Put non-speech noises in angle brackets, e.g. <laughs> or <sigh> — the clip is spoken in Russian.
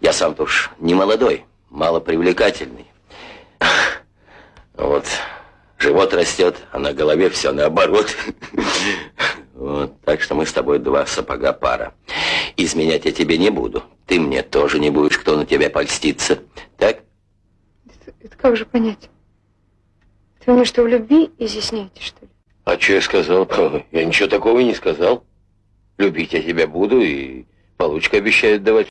Я сам-то уж не молодой, мало привлекательный. Вот, живот растет, а на голове все наоборот. Вот, так что мы с тобой два сапога пара. Изменять я тебе не буду. Ты мне тоже не будешь, кто на тебя польстится. Так? Это, это как же понять? Ты мне что, в любви изъясняете, что ли? А что я сказал? <laughs> Я ничего такого и не сказал. Любить я тебя буду и получка обещают давать.